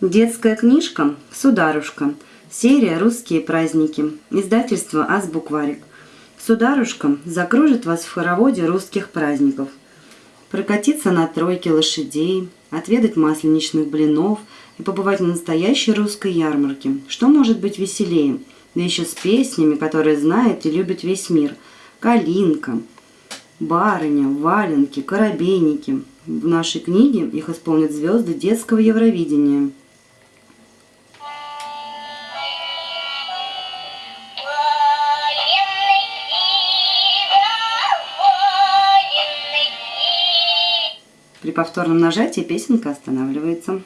Детская книжка «Сударушка». Серия «Русские праздники». Издательство «Азбукварик». Сударушка закружит вас в хороводе русских праздников. Прокатиться на тройке лошадей, отведать масленичных блинов и побывать на настоящей русской ярмарке. Что может быть веселее? Да еще с песнями, которые знает и любит весь мир. «Калинка», «Барыня», «Валенки», «Коробейники». В нашей книге их исполнят звезды детского Евровидения. При повторном нажатии песенка останавливается.